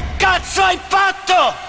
Che cazzo hai fatto?